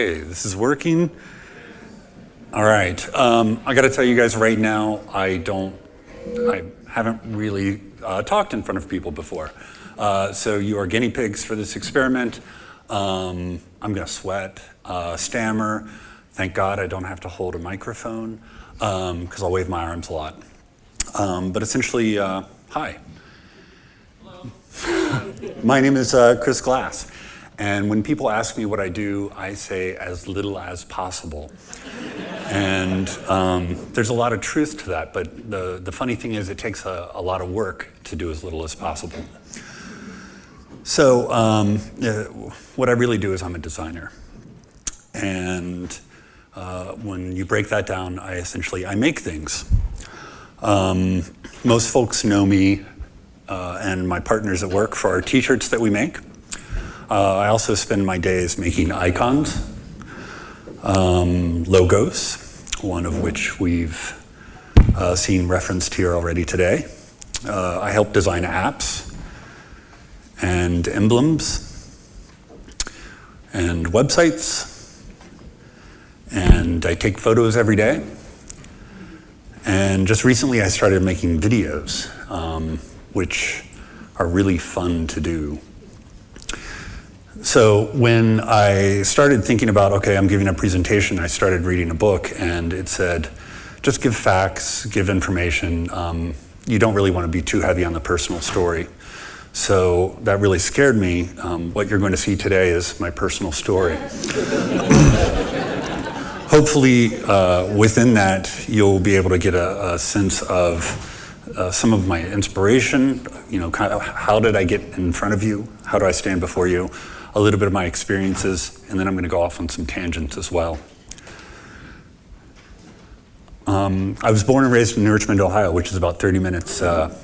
Okay, this is working. All right, um, I got to tell you guys right now, I don't, I haven't really uh, talked in front of people before. Uh, so you are guinea pigs for this experiment. Um, I'm gonna sweat, uh, stammer. Thank God I don't have to hold a microphone because um, I'll wave my arms a lot. Um, but essentially, uh, hi. Hello. My name is uh, Chris Glass. And when people ask me what I do, I say as little as possible. and um, there's a lot of truth to that, but the, the funny thing is it takes a, a lot of work to do as little as possible. So um, uh, what I really do is I'm a designer. And uh, when you break that down, I essentially, I make things. Um, most folks know me uh, and my partners at work for our t-shirts that we make. Uh, I also spend my days making icons, um, logos, one of which we've uh, seen referenced here already today. Uh, I help design apps and emblems and websites. And I take photos every day. And just recently I started making videos, um, which are really fun to do. So when I started thinking about, okay, I'm giving a presentation, I started reading a book and it said, just give facts, give information. Um, you don't really want to be too heavy on the personal story. So that really scared me. Um, what you're going to see today is my personal story. Hopefully uh, within that, you'll be able to get a, a sense of uh, some of my inspiration, you know, kind of how did I get in front of you? How do I stand before you? A little bit of my experiences, and then I'm going to go off on some tangents as well. Um, I was born and raised in Richmond, Ohio, which is about 30 minutes uh,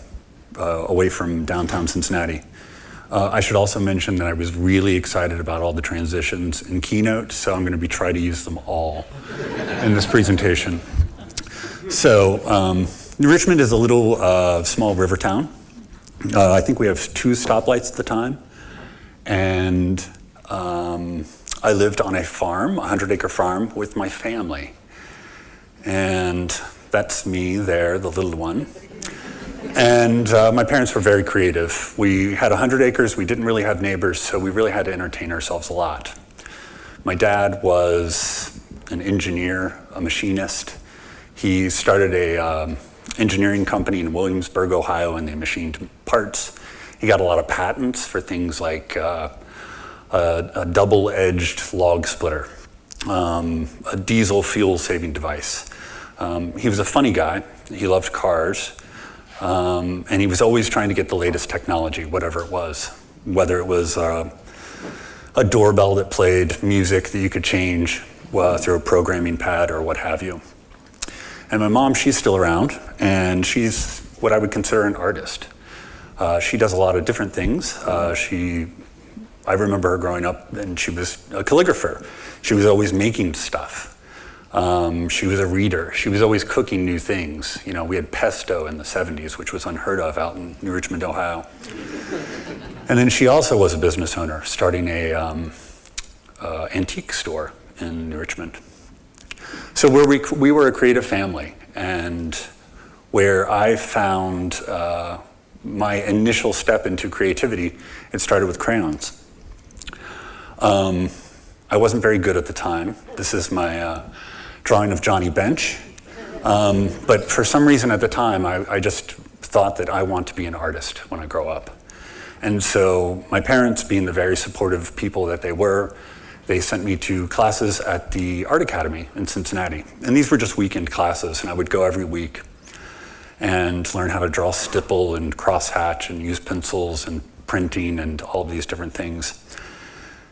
uh, away from downtown Cincinnati. Uh, I should also mention that I was really excited about all the transitions in Keynote, so I'm going to be trying to use them all in this presentation. So um, Richmond is a little uh, small river town. Uh, I think we have two stoplights at the time. And um, I lived on a farm, a 100 acre farm with my family. And that's me there, the little one. And uh, my parents were very creative. We had 100 acres, we didn't really have neighbors, so we really had to entertain ourselves a lot. My dad was an engineer, a machinist. He started a um, engineering company in Williamsburg, Ohio, and they machined parts. He got a lot of patents for things like uh, a, a double-edged log splitter, um, a diesel fuel saving device. Um, he was a funny guy. He loved cars. Um, and he was always trying to get the latest technology, whatever it was, whether it was uh, a doorbell that played music that you could change uh, through a programming pad or what have you. And my mom, she's still around, and she's what I would consider an artist. Uh, she does a lot of different things. Uh, she, I remember her growing up and she was a calligrapher. She was always making stuff. Um, she was a reader. She was always cooking new things. You know, we had pesto in the 70s, which was unheard of out in New Richmond, Ohio. and then she also was a business owner, starting a um, uh, antique store in New Richmond. So we, we were a creative family, and where I found uh, my initial step into creativity, it started with crayons. Um, I wasn't very good at the time. This is my uh, drawing of Johnny Bench. Um, but for some reason at the time, I, I, just thought that I want to be an artist when I grow up. And so my parents, being the very supportive people that they were, they sent me to classes at the Art Academy in Cincinnati. And these were just weekend classes, and I would go every week and learn how to draw stipple and crosshatch and use pencils and printing and all of these different things.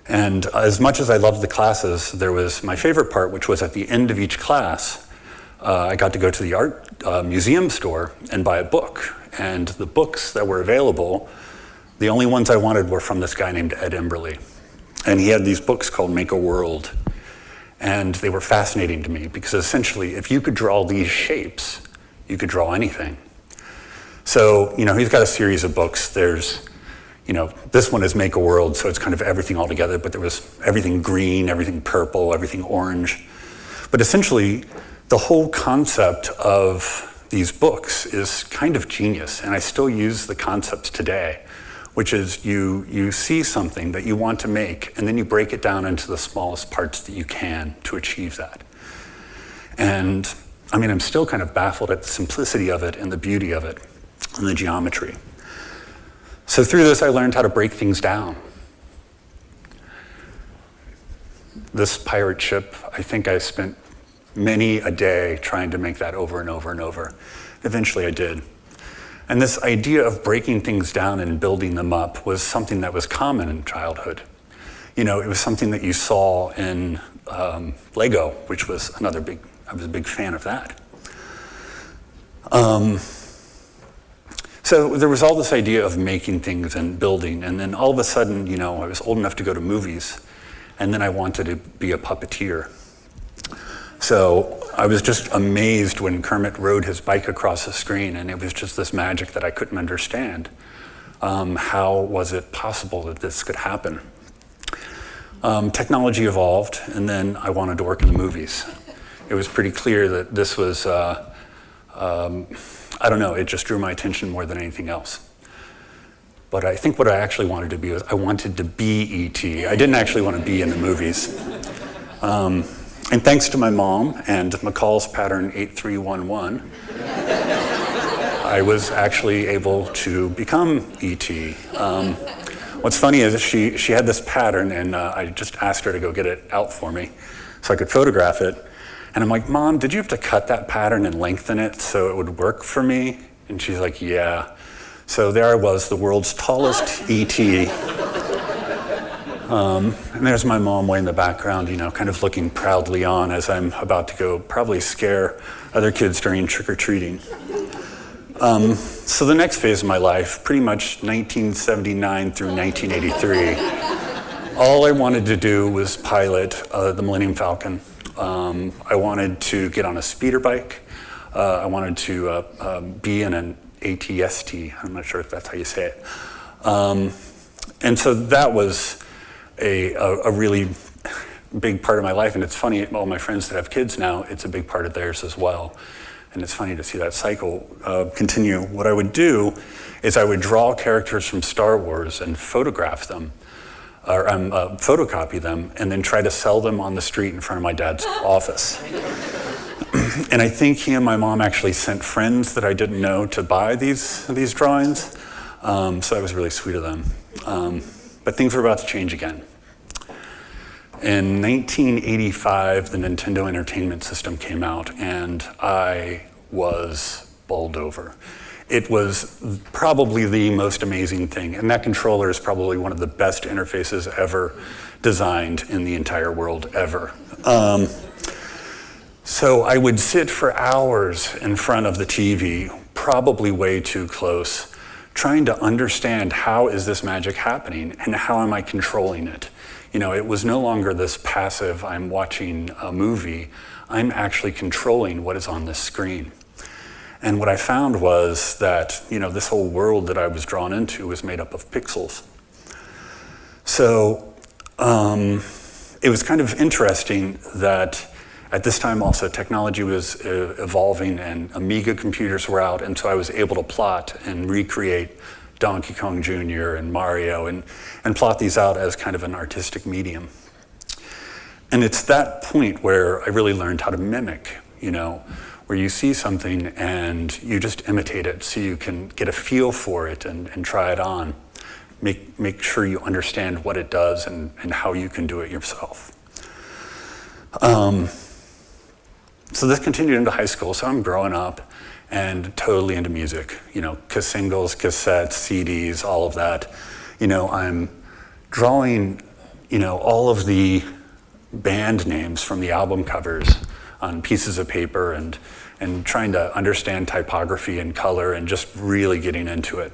And as much as I loved the classes, there was my favorite part, which was at the end of each class, uh, I got to go to the art uh, museum store and buy a book. And the books that were available, the only ones I wanted were from this guy named Ed Emberley. And he had these books called Make a World. And they were fascinating to me because essentially, if you could draw these shapes, you could draw anything. So, you know, he's got a series of books. There's, you know, this one is Make a World, so it's kind of everything all together, but there was everything green, everything purple, everything orange. But essentially, the whole concept of these books is kind of genius, and I still use the concepts today, which is you, you see something that you want to make, and then you break it down into the smallest parts that you can to achieve that. And I mean, I'm still kind of baffled at the simplicity of it and the beauty of it and the geometry. So through this, I learned how to break things down. This pirate ship, I think I spent many a day trying to make that over and over and over. Eventually I did. And this idea of breaking things down and building them up was something that was common in childhood. You know, it was something that you saw in um, Lego, which was another big, I was a big fan of that. Um, so there was all this idea of making things and building, and then all of a sudden, you know, I was old enough to go to movies, and then I wanted to be a puppeteer. So I was just amazed when Kermit rode his bike across the screen, and it was just this magic that I couldn't understand. Um, how was it possible that this could happen? Um, technology evolved, and then I wanted to work in the movies. It was pretty clear that this was, uh, um, I don't know, it just drew my attention more than anything else. But I think what I actually wanted to be was I wanted to be E.T. I didn't actually want to be in the movies. Um, and thanks to my mom and McCall's pattern 8311, I was actually able to become ET. Um, what's funny is she, she had this pattern and uh, I just asked her to go get it out for me so I could photograph it. And I'm like, Mom, did you have to cut that pattern and lengthen it so it would work for me? And she's like, yeah. So there I was, the world's tallest ET. Um, and there's my mom way in the background, you know, kind of looking proudly on as I'm about to go probably scare other kids during trick-or-treating. Um, so the next phase of my life, pretty much 1979 through 1983, all I wanted to do was pilot uh, the Millennium Falcon. Um, I wanted to get on a speeder bike. Uh, I wanted to uh, uh be in an ATST. I'm not sure if that's how you say it. Um, and so that was a, a, a, really big part of my life. And it's funny, all my friends that have kids now, it's a big part of theirs as well. And it's funny to see that cycle uh, continue. What I would do is I would draw characters from Star Wars and photograph them, or um, uh, photocopy them, and then try to sell them on the street in front of my dad's office. and I think he and my mom actually sent friends that I didn't know to buy these, these drawings. Um, so that was really sweet of them. Um, but things were about to change again. In 1985, the Nintendo Entertainment System came out, and I was bowled over. It was probably the most amazing thing, and that controller is probably one of the best interfaces ever designed in the entire world ever. Um, so I would sit for hours in front of the TV, probably way too close, trying to understand how is this magic happening and how am I controlling it. You know, it was no longer this passive, I'm watching a movie, I'm actually controlling what is on this screen. And what I found was that, you know, this whole world that I was drawn into was made up of pixels. So um, it was kind of interesting that at this time also technology was uh, evolving and Amiga computers were out and so I was able to plot and recreate Donkey Kong Jr. and Mario and, and plot these out as kind of an artistic medium. And it's that point where I really learned how to mimic, you know, where you see something and you just imitate it so you can get a feel for it and, and try it on. Make, make sure you understand what it does and, and how you can do it yourself. Um, so this continued into high school, so I'm growing up and totally into music, you know, singles, cassettes, CDs, all of that. You know, I'm drawing, you know, all of the band names from the album covers on pieces of paper and, and trying to understand typography and color and just really getting into it.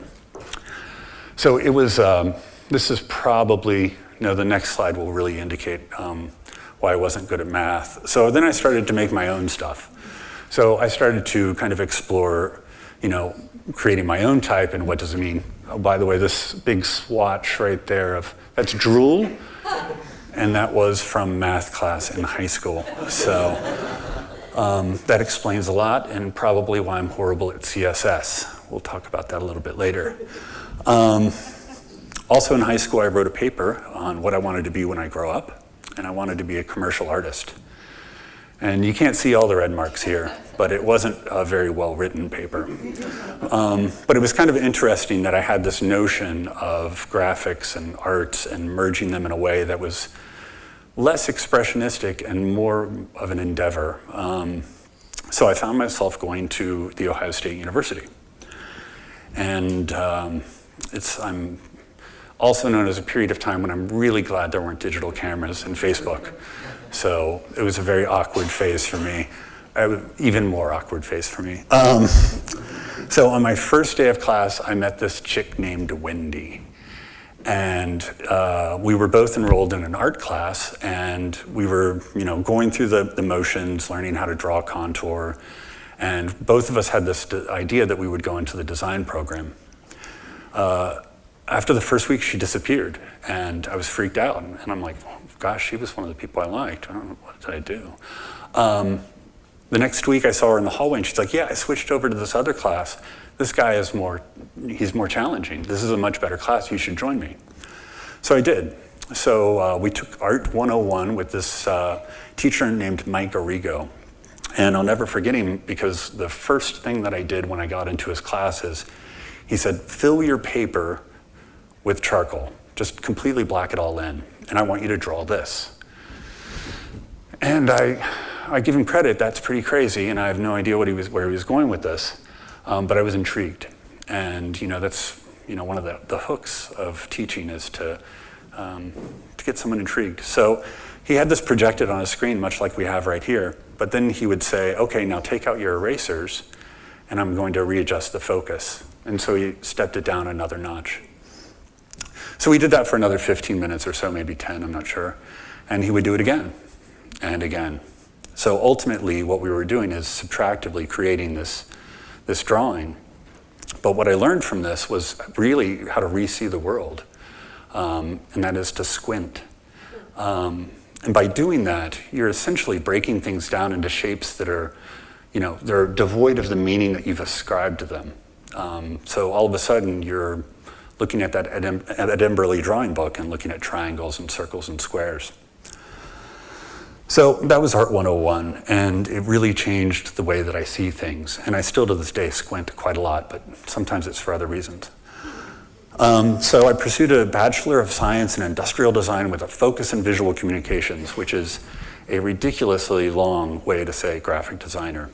So it was, um, this is probably, know, the next slide will really indicate um, why I wasn't good at math. So then I started to make my own stuff. So I started to kind of explore you know, creating my own type and what does it mean? Oh, by the way, this big swatch right there of, that's drool. And that was from math class in high school. So um, that explains a lot and probably why I'm horrible at CSS. We'll talk about that a little bit later. Um, also in high school, I wrote a paper on what I wanted to be when I grow up, and I wanted to be a commercial artist. And you can't see all the red marks here, but it wasn't a very well-written paper. Um, but it was kind of interesting that I had this notion of graphics and arts and merging them in a way that was less expressionistic and more of an endeavor. Um, so I found myself going to The Ohio State University. And um, it's, I'm also known as a period of time when I'm really glad there weren't digital cameras and Facebook. So it was a very awkward phase for me, uh, even more awkward phase for me. Um, so on my first day of class, I met this chick named Wendy. And uh, we were both enrolled in an art class, and we were, you know, going through the, the motions, learning how to draw contour, and both of us had this idea that we would go into the design program. Uh, after the first week, she disappeared, and I was freaked out. And I'm like, gosh, she was one of the people I liked. I don't know, what did I do? Um, the next week, I saw her in the hallway, and she's like, yeah, I switched over to this other class. This guy is more, he's more challenging. This is a much better class. You should join me. So I did. So uh, we took Art 101 with this uh, teacher named Mike Arrigo. And I'll never forget him because the first thing that I did when I got into his class is he said, fill your paper with charcoal. Just completely black it all in. And I want you to draw this. And I, I give him credit, that's pretty crazy, and I have no idea what he was, where he was going with this. Um, but I was intrigued. And you know, that's you know, one of the, the hooks of teaching is to, um, to get someone intrigued. So he had this projected on a screen, much like we have right here. But then he would say, okay, now take out your erasers, and I'm going to readjust the focus. And so he stepped it down another notch. So we did that for another 15 minutes or so, maybe 10, I'm not sure. And he would do it again and again. So ultimately, what we were doing is subtractively creating this, this drawing. But what I learned from this was really how to re-see the world, um, and that is to squint. Um, and by doing that, you're essentially breaking things down into shapes that are, you know, they're devoid of the meaning that you've ascribed to them. Um, so all of a sudden, you're looking at that Edin Emberley drawing book and looking at triangles and circles and squares. So that was Art 101, and it really changed the way that I see things. And I still to this day squint quite a lot, but sometimes it's for other reasons. Um, so I pursued a Bachelor of Science in Industrial Design with a focus in visual communications, which is a ridiculously long way to say graphic designer.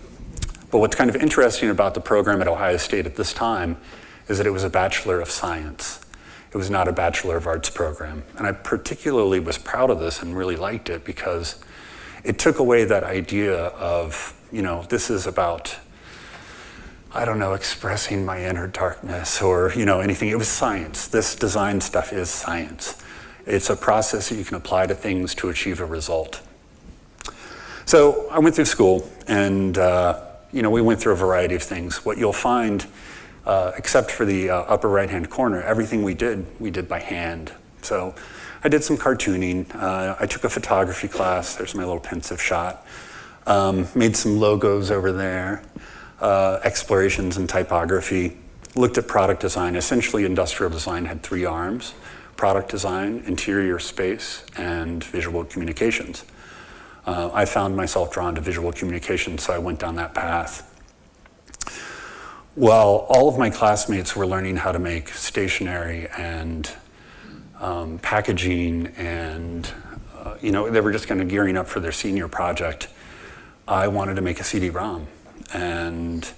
But what's kind of interesting about the program at Ohio State at this time is that it was a Bachelor of Science. It was not a Bachelor of Arts program. And I particularly was proud of this and really liked it because it took away that idea of, you know, this is about, I don't know, expressing my inner darkness or, you know, anything. It was science. This design stuff is science. It's a process that you can apply to things to achieve a result. So I went through school and, uh, you know, we went through a variety of things. What you'll find uh, except for the uh, upper right-hand corner, everything we did, we did by hand. So I did some cartooning. Uh, I took a photography class. There's my little pensive shot. Um, made some logos over there. Uh, explorations in typography. Looked at product design. Essentially, industrial design had three arms. Product design, interior space, and visual communications. Uh, I found myself drawn to visual communications, so I went down that path. Well, all of my classmates were learning how to make stationery and um, packaging and, uh, you know, they were just kind of gearing up for their senior project. I wanted to make a CD-ROM and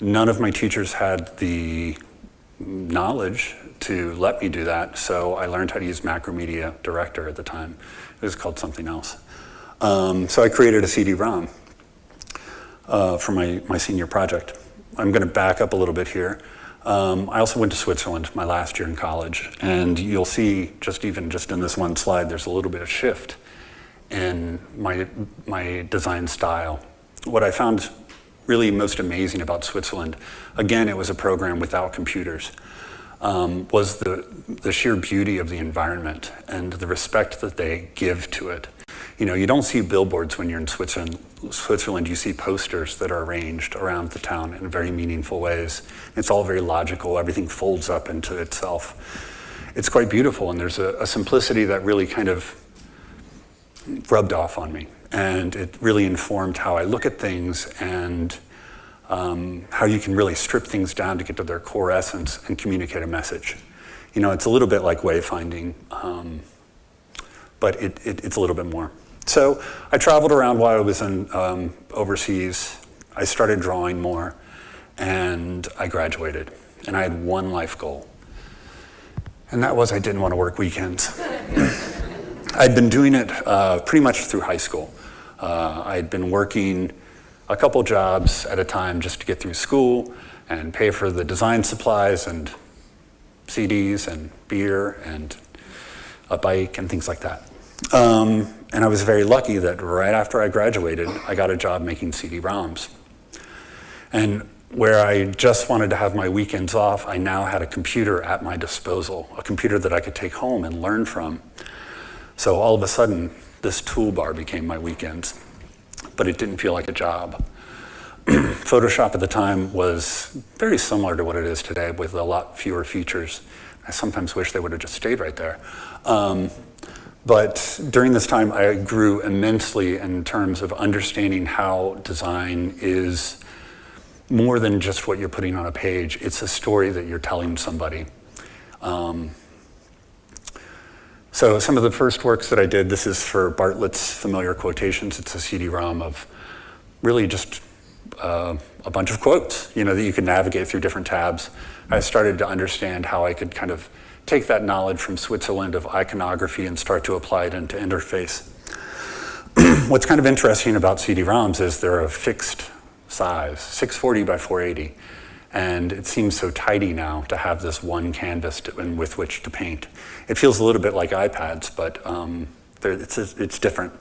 none of my teachers had the knowledge to let me do that, so I learned how to use Macromedia Director at the time. It was called something else. Um, so I created a CD-ROM uh, for my, my senior project. I'm going to back up a little bit here. Um, I also went to Switzerland my last year in college, and you'll see just even just in this one slide, there's a little bit of shift in my, my design style. What I found really most amazing about Switzerland, again, it was a program without computers, um, was the, the sheer beauty of the environment and the respect that they give to it. You know, you don't see billboards when you're in Switzerland. Switzerland, you see posters that are arranged around the town in very meaningful ways. It's all very logical. Everything folds up into itself. It's quite beautiful, and there's a, a simplicity that really kind of rubbed off on me. And it really informed how I look at things and um, how you can really strip things down to get to their core essence and communicate a message. You know, it's a little bit like wayfinding, um, but it, it, it's a little bit more. So I traveled around while I was in um, overseas. I started drawing more, and I graduated. And I had one life goal, and that was I didn't want to work weekends. I'd been doing it uh, pretty much through high school. Uh, I'd been working a couple jobs at a time just to get through school and pay for the design supplies and CDs and beer and a bike and things like that. Um, and I was very lucky that right after I graduated, I got a job making CD-ROMs. And where I just wanted to have my weekends off, I now had a computer at my disposal, a computer that I could take home and learn from. So all of a sudden, this toolbar became my weekends but it didn't feel like a job. Photoshop at the time was very similar to what it is today with a lot fewer features. I sometimes wish they would have just stayed right there. Um, but during this time, I grew immensely in terms of understanding how design is more than just what you're putting on a page. It's a story that you're telling somebody. Um, so some of the first works that I did, this is for Bartlett's Familiar Quotations. It's a CD-ROM of really just uh, a bunch of quotes, you know, that you can navigate through different tabs. I started to understand how I could kind of take that knowledge from Switzerland of iconography and start to apply it into interface. What's kind of interesting about CD-ROMs is they're a fixed size, 640 by 480. And it seems so tidy now to have this one canvas to, with which to paint. It feels a little bit like iPads, but um, it's, it's different.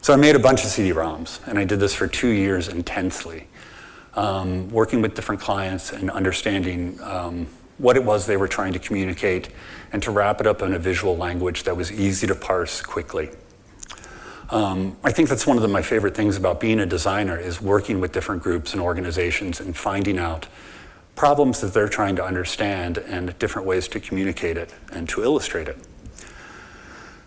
So I made a bunch of CD-ROMs, and I did this for two years intensely, um, working with different clients and understanding um, what it was they were trying to communicate and to wrap it up in a visual language that was easy to parse quickly. Um, I think that's one of the, my favorite things about being a designer is working with different groups and organizations and finding out problems that they're trying to understand and different ways to communicate it and to illustrate it.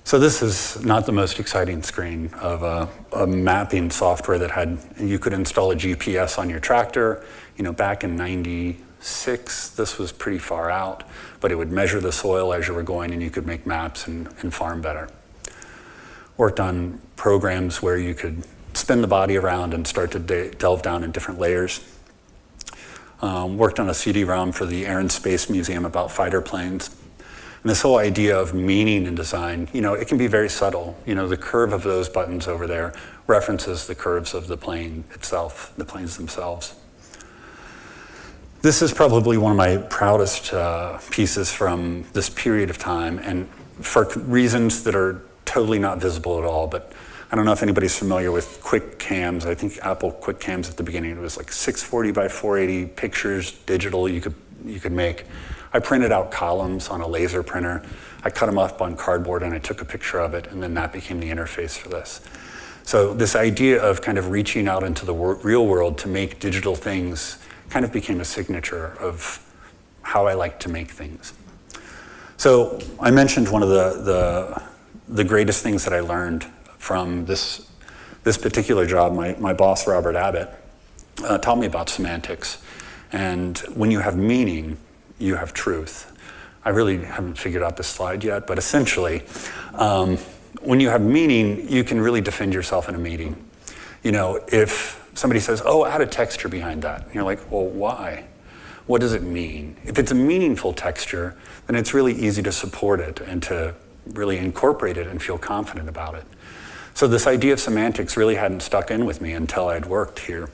So this is not the most exciting screen of a, a, mapping software that had, you could install a GPS on your tractor. You know, back in 96, this was pretty far out, but it would measure the soil as you were going and you could make maps and, and farm better. Worked on programs where you could spin the body around and start to de delve down in different layers. Um, worked on a CD-ROM for the Air and Space Museum about fighter planes. And this whole idea of meaning in design, you know, it can be very subtle. You know, the curve of those buttons over there references the curves of the plane itself, the planes themselves. This is probably one of my proudest uh, pieces from this period of time, and for reasons that are totally not visible at all, but I don't know if anybody's familiar with quick cams. I think Apple quick cams at the beginning, it was like 640 by 480 pictures, digital you could, you could make. I printed out columns on a laser printer. I cut them up on cardboard and I took a picture of it and then that became the interface for this. So this idea of kind of reaching out into the real world to make digital things kind of became a signature of how I like to make things. So I mentioned one of the, the, the greatest things that I learned from this, this particular job, my, my boss, Robert Abbott, uh, taught me about semantics. And when you have meaning, you have truth. I really haven't figured out this slide yet, but essentially, um, when you have meaning, you can really defend yourself in a meeting. You know, if somebody says, oh, add a texture behind that, and you're like, well, why? What does it mean? If it's a meaningful texture, then it's really easy to support it and to really incorporate it and feel confident about it. So this idea of semantics really hadn't stuck in with me until I'd worked here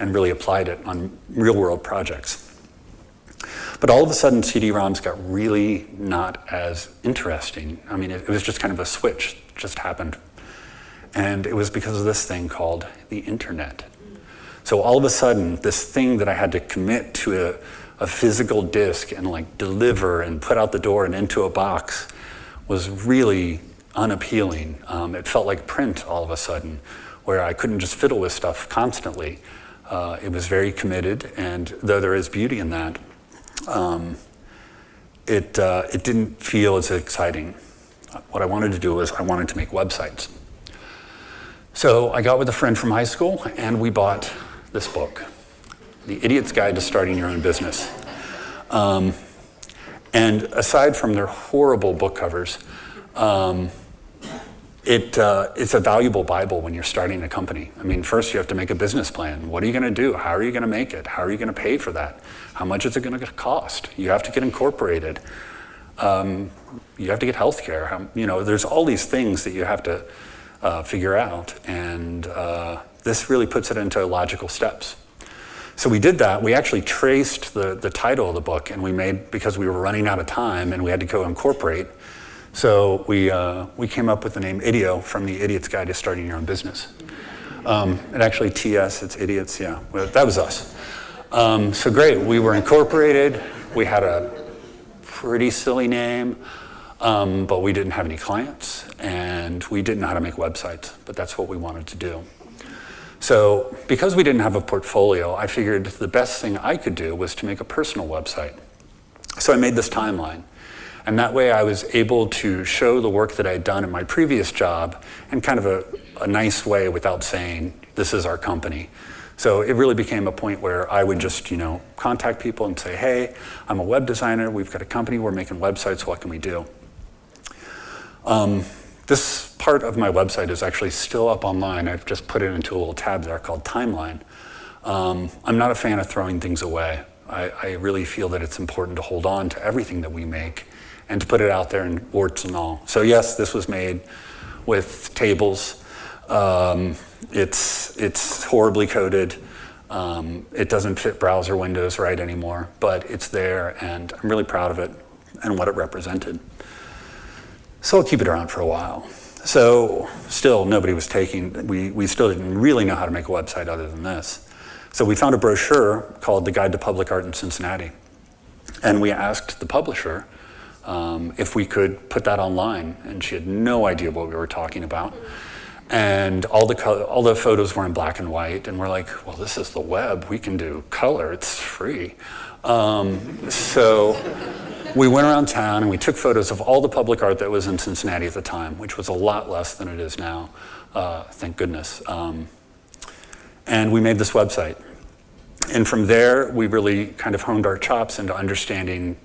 and really applied it on real world projects. But all of a sudden, CD-ROMs got really not as interesting. I mean, it, it was just kind of a switch, just happened. And it was because of this thing called the internet. So all of a sudden, this thing that I had to commit to a, a physical disk and like deliver and put out the door and into a box was really unappealing. Um, it felt like print all of a sudden, where I couldn't just fiddle with stuff constantly. Uh, it was very committed, and though there is beauty in that, um, it, uh, it didn't feel as exciting. What I wanted to do was I wanted to make websites. So I got with a friend from high school, and we bought this book, The Idiot's Guide to Starting Your Own Business. Um, and aside from their horrible book covers, um, it, uh, it's a valuable Bible when you're starting a company. I mean, first you have to make a business plan. What are you going to do? How are you going to make it? How are you going to pay for that? How much is it going to cost? You have to get incorporated. Um, you have to get health care. You know, there's all these things that you have to uh, figure out. And uh, this really puts it into logical steps. So we did that. We actually traced the, the title of the book and we made, because we were running out of time and we had to go incorporate, so we, uh, we came up with the name IDEO from the Idiot's Guide to Starting Your Own Business. Um, and actually TS, it's idiots, yeah, well, that was us. Um, so great, we were incorporated, we had a pretty silly name, um, but we didn't have any clients and we didn't know how to make websites, but that's what we wanted to do. So because we didn't have a portfolio, I figured the best thing I could do was to make a personal website. So I made this timeline. And that way I was able to show the work that I had done in my previous job in kind of a, a nice way without saying, this is our company. So it really became a point where I would just, you know, contact people and say, hey, I'm a web designer, we've got a company, we're making websites, what can we do? Um, this part of my website is actually still up online. I've just put it into a little tab there called Timeline. Um, I'm not a fan of throwing things away. I, I, really feel that it's important to hold on to everything that we make and to put it out there in warts and all. So yes, this was made with tables. Um, it's, it's horribly coded. Um, it doesn't fit browser windows right anymore, but it's there and I'm really proud of it and what it represented. So I'll keep it around for a while. So still nobody was taking, we, we still didn't really know how to make a website other than this. So we found a brochure called The Guide to Public Art in Cincinnati. And we asked the publisher um, if we could put that online. And she had no idea what we were talking about. And all the, all the photos were in black and white. And we're like, well, this is the web. We can do color. It's free. Um, so we went around town and we took photos of all the public art that was in Cincinnati at the time, which was a lot less than it is now, uh, thank goodness. Um, and we made this website. And from there, we really kind of honed our chops into understanding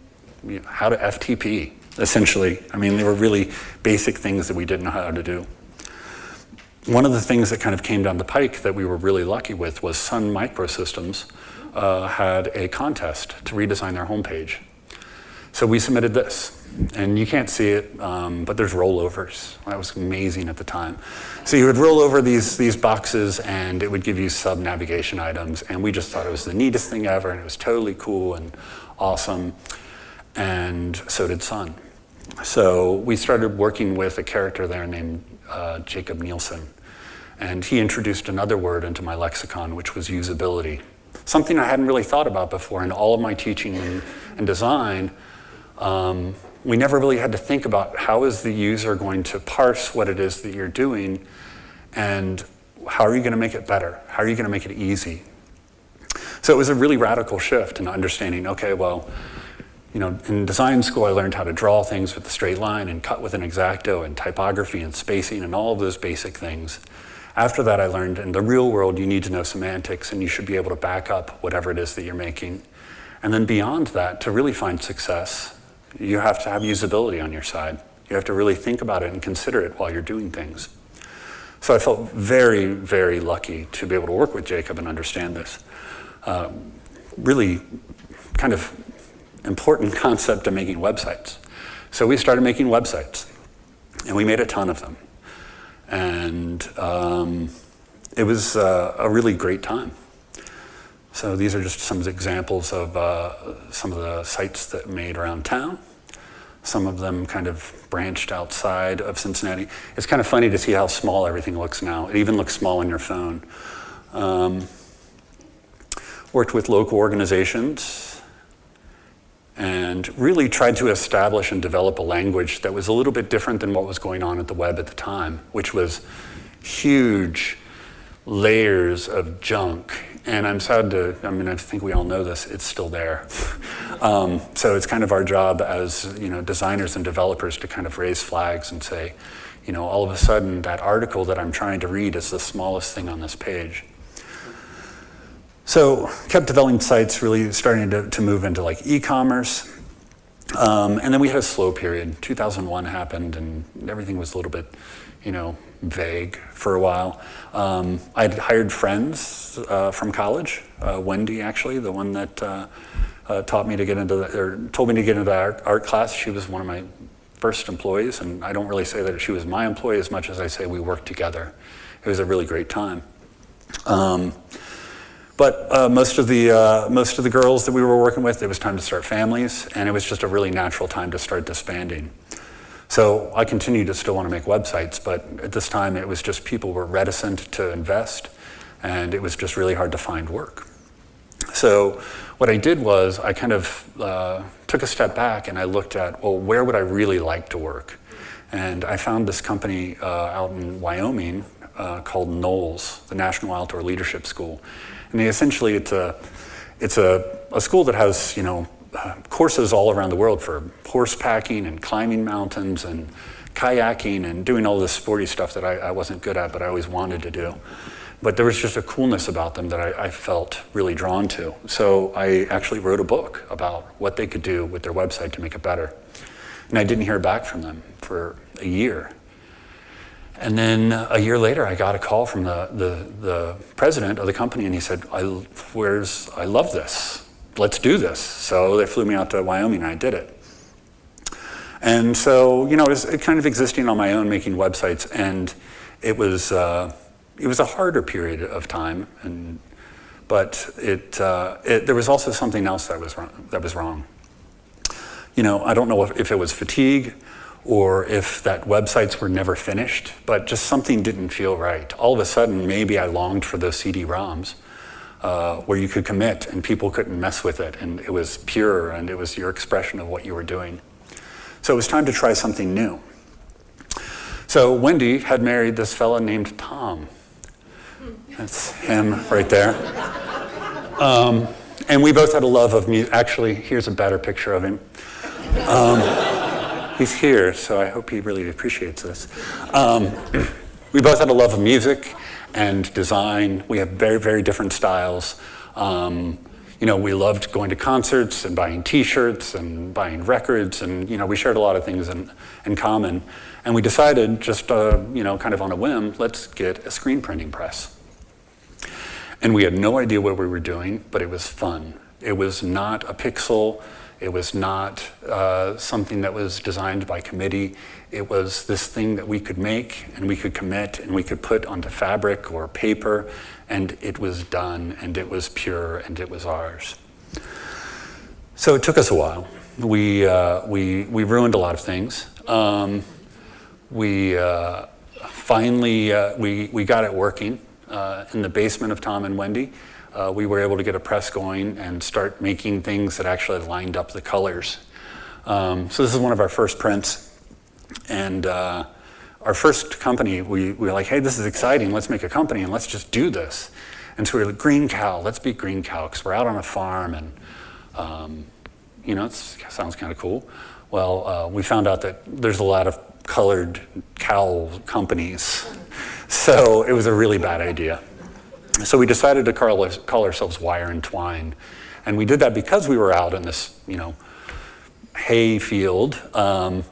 you know, how to FTP, essentially. I mean, they were really basic things that we didn't know how to do. One of the things that kind of came down the pike that we were really lucky with was Sun Microsystems uh, had a contest to redesign their homepage. So we submitted this. And you can't see it, um, but there's rollovers. That was amazing at the time. So you would roll over these, these boxes and it would give you sub-navigation items. And we just thought it was the neatest thing ever and it was totally cool and awesome and so did Sun. So we started working with a character there named uh, Jakob Nielsen. And he introduced another word into my lexicon, which was usability. Something I hadn't really thought about before in all of my teaching and, and design. Um, we never really had to think about how is the user going to parse what it is that you're doing and how are you going to make it better? How are you going to make it easy? So it was a really radical shift in understanding, okay, well, you know, in design school, I learned how to draw things with a straight line and cut with an X-Acto and typography and spacing and all of those basic things. After that, I learned in the real world, you need to know semantics and you should be able to back up whatever it is that you're making. And then beyond that, to really find success, you have to have usability on your side. You have to really think about it and consider it while you're doing things. So I felt very, very lucky to be able to work with Jakob and understand this. Uh, really kind of important concept of making websites. So we started making websites, and we made a ton of them. And um, it was uh, a really great time. So these are just some examples of uh, some of the sites that made around town. Some of them kind of branched outside of Cincinnati. It's kind of funny to see how small everything looks now. It even looks small on your phone. Um, worked with local organizations, and really tried to establish and develop a language that was a little bit different than what was going on at the web at the time, which was huge layers of junk. And I'm sad to, I mean, I think we all know this, it's still there. um, so it's kind of our job as, you know, designers and developers to kind of raise flags and say, you know, all of a sudden that article that I'm trying to read is the smallest thing on this page. So kept developing sites, really starting to, to move into like e-commerce. Um, and then we had a slow period. 2001 happened and everything was a little bit, you know, vague for a while. Um, I'd hired friends uh, from college, uh, Wendy actually, the one that uh, uh taught me to get into, the, or told me to get into the art, art class. She was one of my first employees, and I don't really say that she was my employee as much as I say we worked together. It was a really great time. Um, but uh, most of the uh, most of the girls that we were working with, it was time to start families, and it was just a really natural time to start disbanding. So I continued to still want to make websites, but at this time it was just people were reticent to invest, and it was just really hard to find work. So what I did was I kind of uh, took a step back and I looked at, well, where would I really like to work? And I found this company uh, out in Wyoming uh, called NOLS, the National Outdoor Leadership School. And essentially it's a, it's a, a school that has, you know, uh, courses all around the world for horse packing and climbing mountains and kayaking and doing all this sporty stuff that I, I, wasn't good at, but I always wanted to do. But there was just a coolness about them that I, I felt really drawn to. So I actually wrote a book about what they could do with their website to make it better. And I didn't hear back from them for a year. And then a year later, I got a call from the, the, the president of the company, and he said, I, where's, I love this let's do this. So they flew me out to Wyoming and I did it. And so, you know, it was kind of existing on my own, making websites, and it was, uh, it was a harder period of time, and, but it, uh, it, there was also something else that was, wrong, that was wrong. You know, I don't know if, if it was fatigue or if that websites were never finished, but just something didn't feel right. All of a sudden, maybe I longed for those CD-ROMs, uh, where you could commit and people couldn't mess with it and it was pure and it was your expression of what you were doing. So it was time to try something new. So Wendy had married this fella named Tom. That's him right there. Um, and we both had a love of music. Actually, here's a better picture of him. Um, he's here, so I hope he really appreciates this. Um, we both had a love of music and design. We have very, very different styles. Um, you know, we loved going to concerts and buying t-shirts and buying records and, you know, we shared a lot of things in, in common. And we decided just, uh, you know, kind of on a whim, let's get a screen printing press. And we had no idea what we were doing, but it was fun. It was not a pixel. It was not uh, something that was designed by committee. It was this thing that we could make and we could commit and we could put onto fabric or paper and it was done and it was pure and it was ours. So it took us a while. We, uh, we, we ruined a lot of things. Um, we uh, finally, uh, we, we got it working uh, in the basement of Tom and Wendy. Uh, we were able to get a press going and start making things that actually lined up the colors. Um, so this is one of our first prints. And uh, our first company, we, we were like, hey, this is exciting. Let's make a company and let's just do this. And so we were like, Green Cow, let's be Green Cow because we're out on a farm and, um, you know, it sounds kind of cool. Well, uh, we found out that there's a lot of colored cow companies. So it was a really bad idea. So we decided to call, call ourselves Wire and Twine. And we did that because we were out in this, you know, hay field. Um,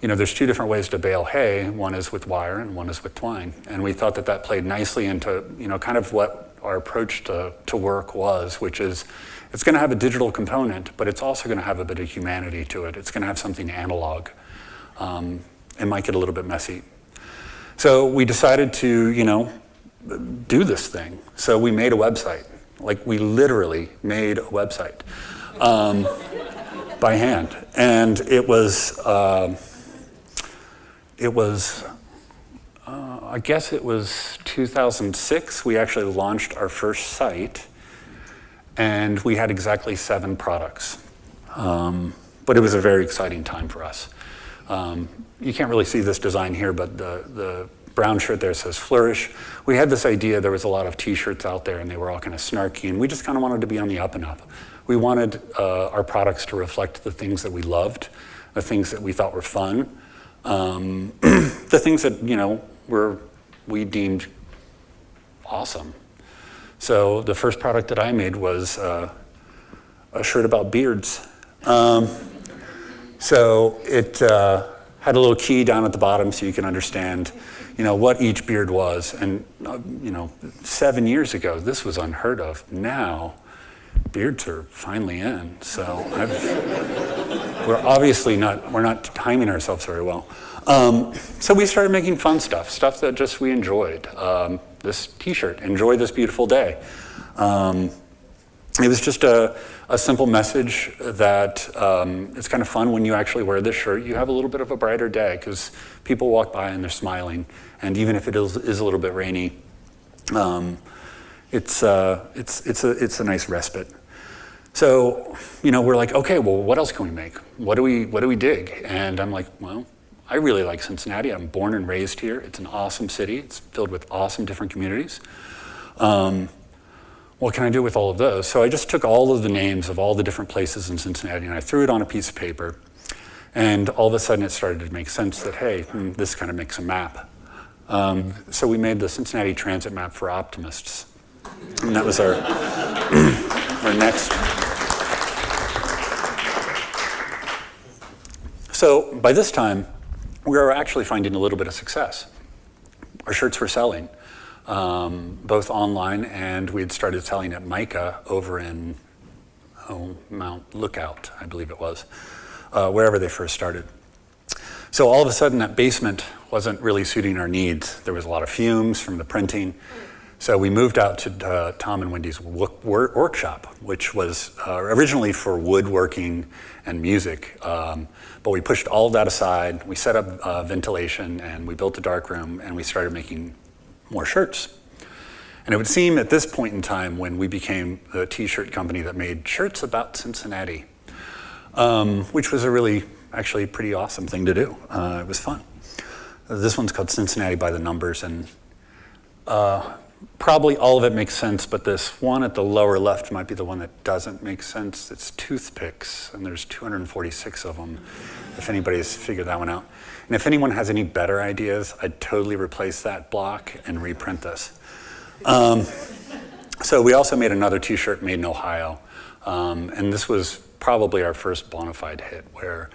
you know, there's two different ways to bale hay. One is with wire and one is with twine. And we thought that that played nicely into, you know, kind of what our approach to, to work was, which is it's going to have a digital component, but it's also going to have a bit of humanity to it. It's going to have something analog. Um, it might get a little bit messy. So we decided to, you know, do this thing. So we made a website. Like we literally made a website um, by hand. And it was, uh, it was, uh, I guess it was 2006, we actually launched our first site. and we had exactly seven products. Um, but it was a very exciting time for us. Um, you can't really see this design here, but the, the brown shirt there says Flourish. We had this idea, there was a lot of t-shirts out there and they were all kind of snarky and we just kind of wanted to be on the up and up. We wanted uh, our products to reflect the things that we loved, the things that we thought were fun, um, the things that, you know, were, we deemed awesome. So the first product that I made was uh, a shirt about beards. Um, so it uh, had a little key down at the bottom so you can understand, you know, what each beard was. And, uh, you know, seven years ago, this was unheard of. Now, beards are finally in. So we're obviously not, we're not timing ourselves very well. Um, so we started making fun stuff, stuff that just we enjoyed. Um, this t-shirt, enjoy this beautiful day. Um, it was just a, a simple message that um, it's kind of fun when you actually wear this shirt. You have a little bit of a brighter day because people walk by and they're smiling. And even if it is, is a little bit rainy, um, it's, uh, it's, it's, a, it's a nice respite. So, you know, we're like, okay, well, what else can we make? What do we, what do we dig? And I'm like, well, I really like Cincinnati. I'm born and raised here. It's an awesome city. It's filled with awesome different communities. Um, what can I do with all of those? So I just took all of the names of all the different places in Cincinnati and I threw it on a piece of paper. And all of a sudden it started to make sense that, hey, hmm, this kind of makes a map. Um, so we made the Cincinnati Transit Map for Optimists. And that was our, our next. So by this time, we were actually finding a little bit of success. Our shirts were selling, um, both online and we had started selling at MICA over in oh, Mount Lookout, I believe it was, uh, wherever they first started. So all of a sudden that basement wasn't really suiting our needs. There was a lot of fumes from the printing. So we moved out to uh, Tom and Wendy's workshop, which was uh, originally for woodworking and music. Um, but we pushed all that aside. We set up uh, ventilation and we built a dark room and we started making more shirts. And it would seem at this point in time when we became the t-shirt company that made shirts about Cincinnati, um, which was a really, actually pretty awesome thing to do. Uh, it was fun. This one's called Cincinnati by the Numbers and uh, probably all of it makes sense, but this one at the lower left might be the one that doesn't make sense. It's toothpicks, and there's 246 of them, if anybody's figured that one out. And if anyone has any better ideas, I'd totally replace that block and reprint this. Um, so we also made another t-shirt made in Ohio, um, and this was probably our first bona fide hit where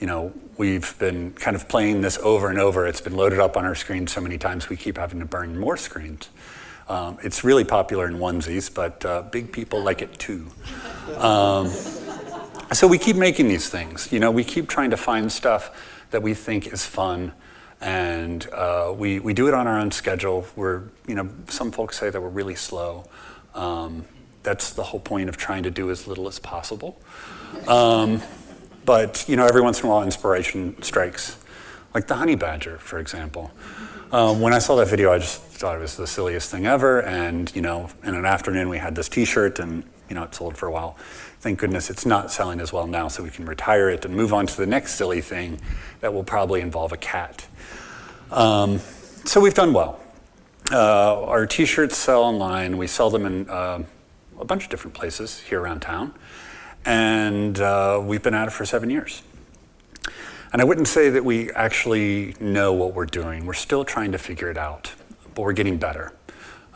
you know, we've been kind of playing this over and over. It's been loaded up on our screen so many times we keep having to burn more screens. Um, it's really popular in onesies, but uh, big people like it too. Um, so we keep making these things. You know, we keep trying to find stuff that we think is fun, and uh, we, we do it on our own schedule. We're, you know, some folks say that we're really slow. Um, that's the whole point of trying to do as little as possible. Um, but, you know, every once in a while inspiration strikes, like the honey badger, for example. Um, when I saw that video, I just thought it was the silliest thing ever. And, you know, in an afternoon, we had this t-shirt and, you know, it sold for a while. Thank goodness it's not selling as well now, so we can retire it and move on to the next silly thing that will probably involve a cat. Um, so we've done well. Uh, our t-shirts sell online. We sell them in uh, a bunch of different places here around town. And uh, we've been at it for seven years. And I wouldn't say that we actually know what we're doing. We're still trying to figure it out, but we're getting better.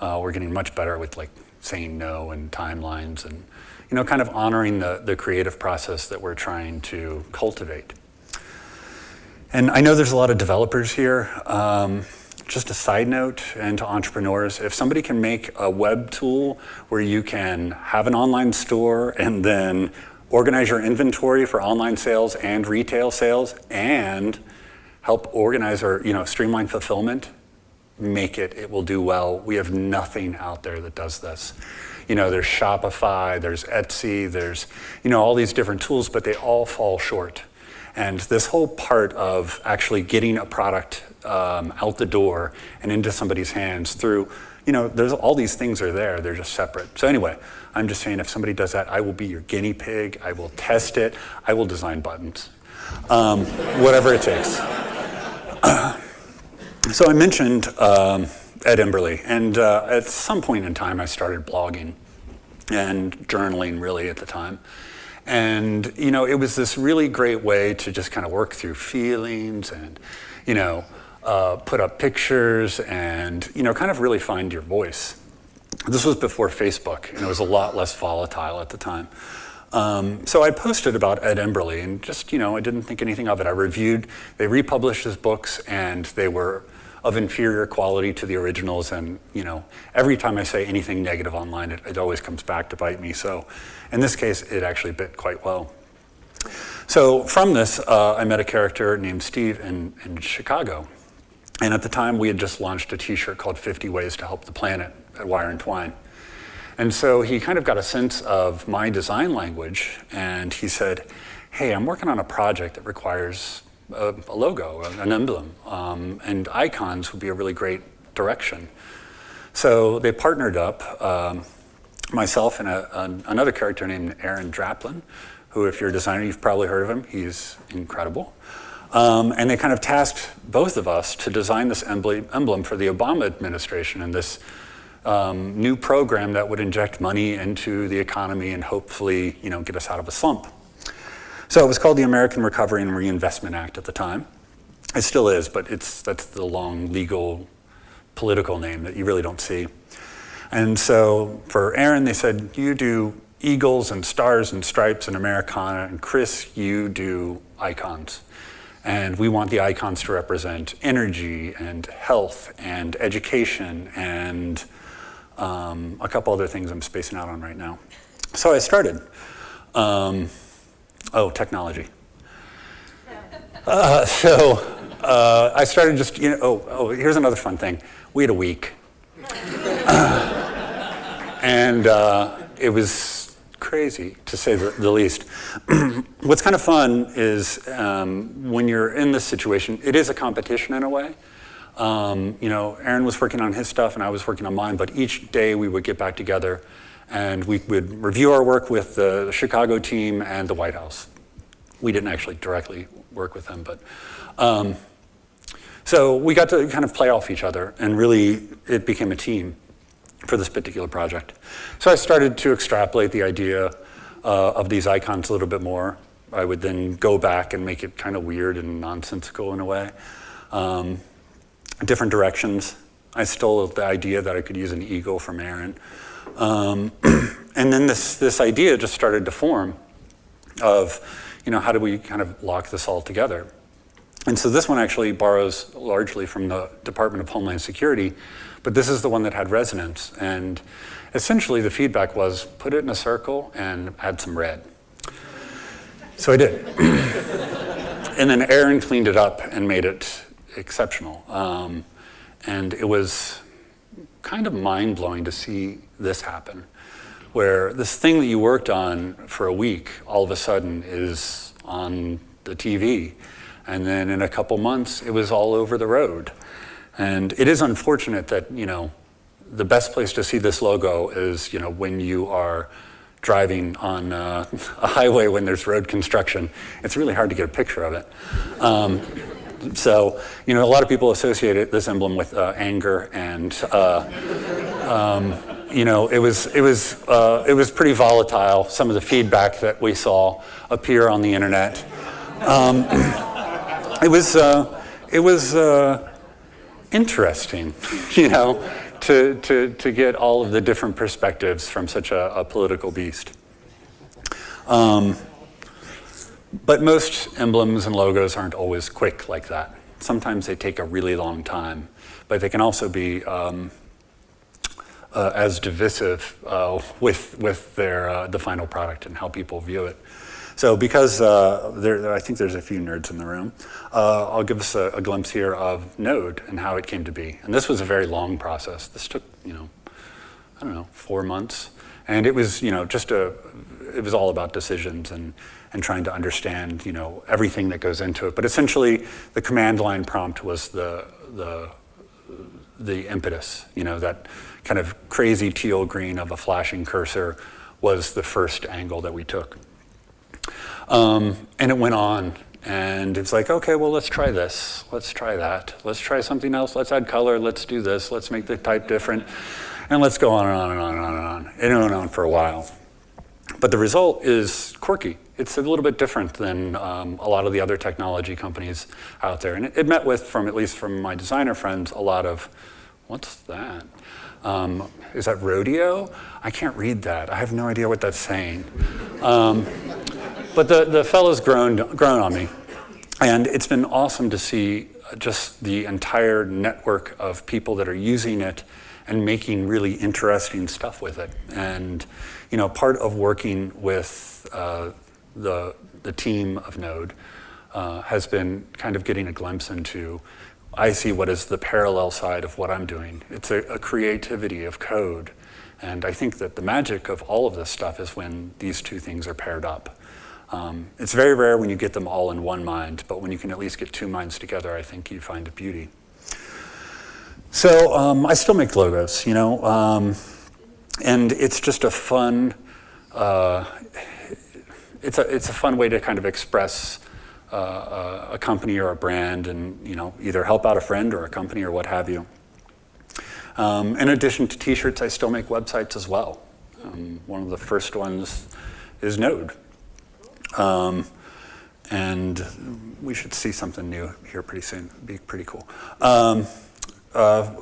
Uh, we're getting much better with like saying no and timelines and, you know, kind of honoring the, the creative process that we're trying to cultivate. And I know there's a lot of developers here. Um, just a side note and to entrepreneurs, if somebody can make a web tool where you can have an online store and then organize your inventory for online sales and retail sales and help organize or you know streamline fulfillment make it it will do well. We have nothing out there that does this. You know there's shopify there's etsy there's you know all these different tools but they all fall short. And this whole part of actually getting a product um, out the door and into somebody's hands through you know, there's all these things are there, they're just separate. So anyway, I'm just saying if somebody does that, I will be your guinea pig, I will test it, I will design buttons, um, whatever it takes. so I mentioned um, Ed Emberley, and uh, at some point in time I started blogging and journaling really at the time. And, you know, it was this really great way to just kind of work through feelings and, you know, uh, put up pictures and, you know, kind of really find your voice. This was before Facebook, and it was a lot less volatile at the time. Um, so I posted about Ed Emberley, and just, you know, I didn't think anything of it. I reviewed, they republished his books, and they were of inferior quality to the originals. And you know, every time I say anything negative online, it, it, always comes back to bite me. So in this case, it actually bit quite well. So from this, uh, I met a character named Steve in, in Chicago. And at the time, we had just launched a t-shirt called 50 Ways to Help the Planet Wire and Twine. And so he kind of got a sense of my design language, and he said, hey, I'm working on a project that requires a, a logo, an emblem, um, and icons would be a really great direction. So they partnered up, um, myself and a, an, another character named Aaron Draplin, who if you're a designer, you've probably heard of him. He's incredible. Um, and they kind of tasked both of us to design this emblem for the Obama administration and this um, new program that would inject money into the economy and hopefully you know, get us out of a slump. So it was called the American Recovery and Reinvestment Act at the time. It still is, but it's, that's the long legal political name that you really don't see. And so for Aaron, they said, you do eagles and stars and stripes and Americana, and Chris, you do icons. And we want the icons to represent energy and health and education and um, a couple other things I'm spacing out on right now. So I started. Um, oh, technology. Uh, so uh, I started just, you know, oh, oh, here's another fun thing. We had a week. and uh, it was crazy, to say the, the least. What's kind of fun is um, when you're in this situation, it is a competition in a way. Um, you know, Aaron was working on his stuff and I was working on mine, but each day we would get back together and we would review our work with the, Chicago team and the White House. We didn't actually directly work with them, but um, so we got to kind of play off each other and really it became a team for this particular project. So I started to extrapolate the idea uh, of these icons a little bit more. I would then go back and make it kind of weird and nonsensical in a way. Um, different directions. I stole the idea that I could use an eagle from Aaron. Um, and then this, this idea just started to form of, you know, how do we kind of lock this all together? And so this one actually borrows largely from the Department of Homeland Security, but this is the one that had resonance. And essentially the feedback was put it in a circle and add some red. So I did. and then Aaron cleaned it up and made it exceptional. Um, and it was kind of mind-blowing to see this happen, where this thing that you worked on for a week all of a sudden is on the TV. And then in a couple months, it was all over the road. And it is unfortunate that, you know, the best place to see this logo is, you know, when you are driving on uh, a highway when there's road construction. It's really hard to get a picture of it. Um, so, you know, a lot of people associate it, this emblem with uh, anger and, uh, um, you know, it was, it, was, uh, it was pretty volatile, some of the feedback that we saw appear on the internet. Um, it was, uh, it was interesting, you know, to, to, to get all of the different perspectives from such a, a political beast. Um, but most emblems and logos aren't always quick like that. Sometimes they take a really long time, but they can also be um, uh, as divisive uh, with, with their, uh, the final product and how people view it. So because uh, there, I think there's a few nerds in the room, uh, I'll give us a, a, glimpse here of Node and how it came to be. And this was a very long process. This took, you know, I don't know, four months. And it was, you know, just a, it was all about decisions and and trying to understand, you know, everything that goes into it. But essentially, the command line prompt was the, the, the impetus. You know, that kind of crazy teal green of a flashing cursor was the first angle that we took. Um, and it went on and it's like, okay, well, let's try this. Let's try that. Let's try something else. Let's add color. Let's do this. Let's make the type different. And let's go on and on and on and on and on. It went on for a while. But the result is quirky. It's a little bit different than um, a lot of the other technology companies out there. And it, it, met with, from at least from my designer friends, a lot of, what's that? Um, is that rodeo? I can't read that. I have no idea what that's saying. Um, but the, the fellow's grown, grown on me. And it's been awesome to see just the entire network of people that are using it and making really interesting stuff with it. And you know, part of working with uh, the, the team of Node uh, has been kind of getting a glimpse into, I see what is the parallel side of what I'm doing. It's a, a creativity of code. And I think that the magic of all of this stuff is when these two things are paired up. Um, it's very rare when you get them all in one mind, but when you can at least get two minds together, I think you find a beauty. So um, I still make logos, you know, um, and it's just a fun, uh, it's, a, it's a fun way to kind of express uh, a company or a brand and, you know, either help out a friend or a company or what have you. Um, in addition to t-shirts, I still make websites as well. Um, one of the first ones is Node. Um, and we should see something new here pretty soon. It'd be pretty cool. Um, uh,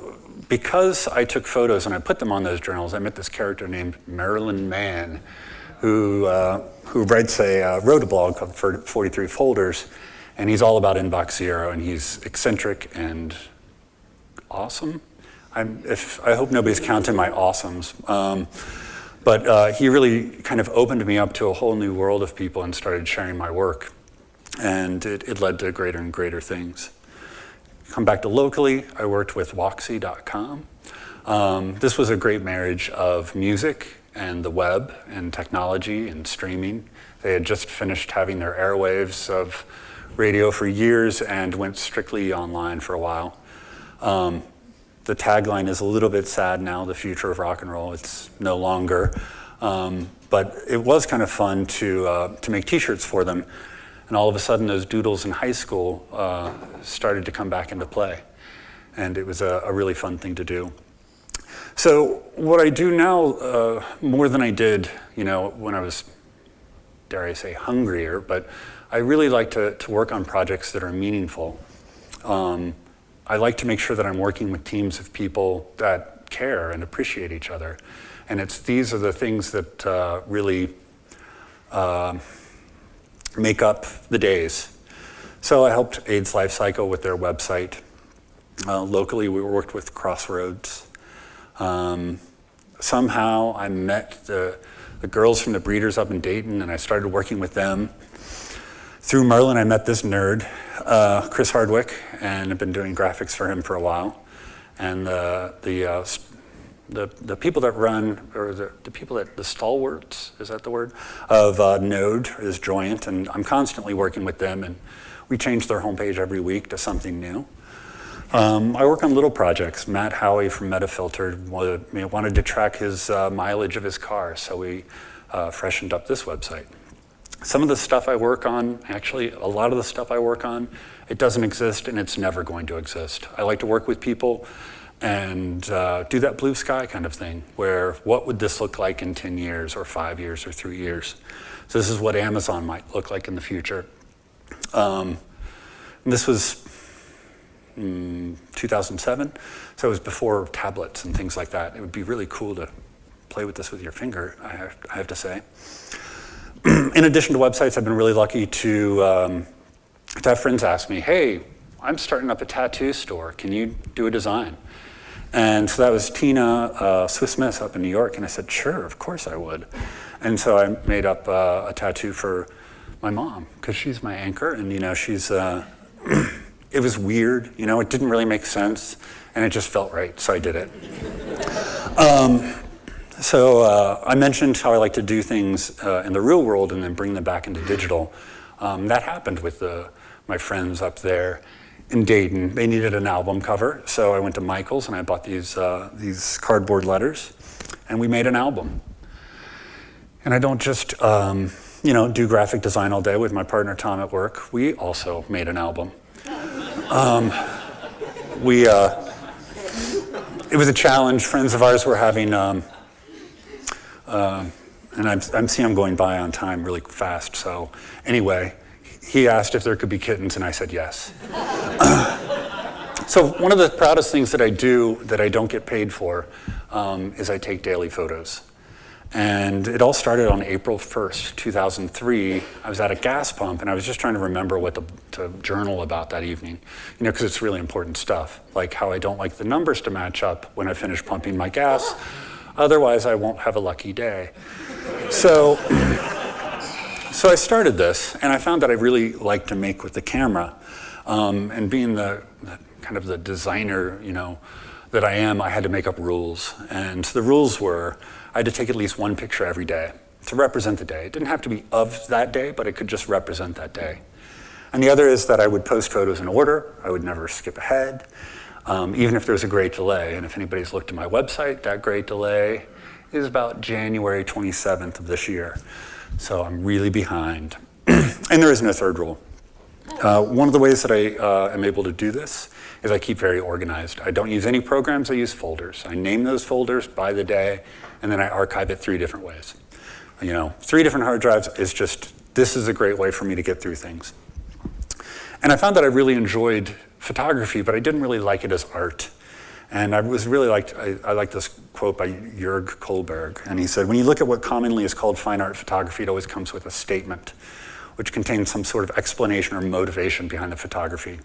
because I took photos and I put them on those journals, I met this character named Merlin Mann, who, uh, who writes a, uh, wrote a blog called 43 Folders, and he's all about Inbox Zero, and he's eccentric and awesome. I'm, if, I hope nobody's counting my awesomes. Um, but uh, he really kind of opened me up to a whole new world of people and started sharing my work. And it, it led to greater and greater things. Come back to locally, I worked with Woxy.com. Um, this was a great marriage of music and the web and technology and streaming. They had just finished having their airwaves of radio for years and went strictly online for a while. Um, the tagline is a little bit sad now, the future of rock and roll. It's no longer. Um, but it was kind of fun to, uh, to make t-shirts for them. And all of a sudden, those doodles in high school uh, started to come back into play. And it was a, a, really fun thing to do. So what I do now, uh, more than I did, you know, when I was, dare I say, hungrier, but I really like to, to work on projects that are meaningful. Um, I like to make sure that I'm working with teams of people that care and appreciate each other. And it's these are the things that uh, really uh, make up the days. So I helped AIDS Life Cycle with their website. Uh, locally, we worked with Crossroads. Um, somehow I met the, the girls from the breeders up in Dayton and I started working with them. Through Merlin, I met this nerd, uh, Chris Hardwick, and I've been doing graphics for him for a while. And the, the, uh, the, the people that run, or the, the people that, the stalwarts, is that the word, of uh, Node is Joyent, and I'm constantly working with them, and we change their homepage every week to something new. Um, I work on little projects. Matt Haughey from Metafilter wanted to track his uh, mileage of his car, so we uh, freshened up this website. Some of the stuff I work on, actually a lot of the stuff I work on, it doesn't exist and it's never going to exist. I like to work with people and uh, do that blue sky kind of thing, where what would this look like in 10 years or five years or three years? So this is what Amazon might look like in the future. Um, this was mm, 2007, so it was before tablets and things like that. It would be really cool to play with this with your finger, I have, I have to say. in addition to websites, I've been really lucky to, um, to have friends ask me, hey, I'm starting up a tattoo store. Can you do a design? And so that was Tina uh, Swiss Miss up in New York. And I said, sure, of course I would. And so I made up uh, a tattoo for my mom because she's my anchor. And, you know, she's, uh, it was weird. You know, it didn't really make sense. And it just felt right. So I did it. Um, so uh, I mentioned how I like to do things uh, in the real world and then bring them back into digital. Um, that happened with the, my friends up there. In Dayton. They needed an album cover, so I went to Michael's and I bought these, uh, these cardboard letters, and we made an album. And I don't just, um, you know, do graphic design all day with my partner Tom at work. We also made an album. Um, we, uh, it was a challenge. Friends of ours were having, um, uh, and I'm, I'm seeing I'm going by on time really fast. So anyway, he asked if there could be kittens, and I said yes. so one of the proudest things that I do that I don't get paid for um, is I take daily photos. And it all started on April 1st, 2003. I was at a gas pump and I was just trying to remember what to, to journal about that evening, you know, because it's really important stuff, like how I don't like the numbers to match up when I finish pumping my gas. Otherwise, I won't have a lucky day. So, so I started this and I found that I really like to make with the camera. Um, and being the, kind of the designer, you know, that I am, I had to make up rules. And the rules were, I had to take at least one picture every day to represent the day. It didn't have to be of that day, but it could just represent that day. And the other is that I would post photos in order. I would never skip ahead, um, even if there was a great delay. And if anybody's looked at my website, that great delay is about January 27th of this year. So I'm really behind. and there is no third rule. Uh, one of the ways that I uh, am able to do this is I keep very organized. I don't use any programs, I use folders. I name those folders by the day, and then I archive it three different ways. You know, three different hard drives is just, this is a great way for me to get through things. And I found that I really enjoyed photography, but I didn't really like it as art. And I was really liked, I, I like this quote by Jörg Colberg. And he said, when you look at what commonly is called fine art photography, it always comes with a statement, which contains some sort of explanation or motivation behind the photography.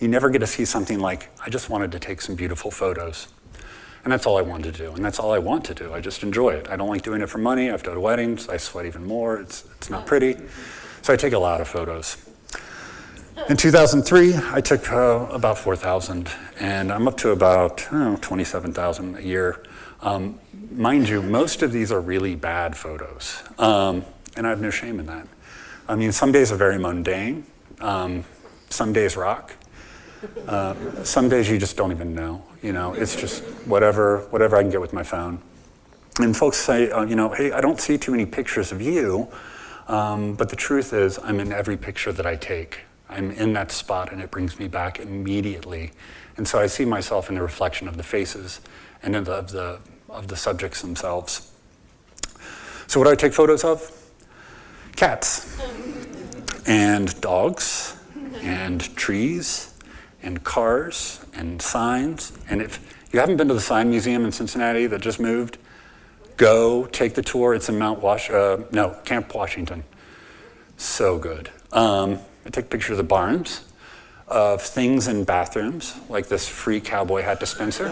You never get to see something like, I just wanted to take some beautiful photos. And that's all I wanted to do, and that's all I want to do. I just enjoy it. I don't like doing it for money. I've done weddings. I sweat even more. It's, it's not pretty. So I take a lot of photos. In 2003, I took uh, about 4,000, and I'm up to about 27,000 a year. Um, mind you, most of these are really bad photos, um, and I have no shame in that. I mean, some days are very mundane. Um, some days rock. Uh, some days you just don't even know. You know, it's just whatever, whatever I can get with my phone. And folks say, uh, you know, hey, I don't see too many pictures of you, um, but the truth is I'm in every picture that I take. I'm in that spot and it brings me back immediately. And so I see myself in the reflection of the faces and the, of, the, of the subjects themselves. So what do I take photos of? Cats and dogs and trees and cars and signs. And if you haven't been to the Sign Museum in Cincinnati that just moved, go take the tour. It's in Mount Wash, uh, no, Camp Washington. So good. Um, I take pictures of the barns, of things in bathrooms, like this free cowboy hat dispenser.